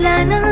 Là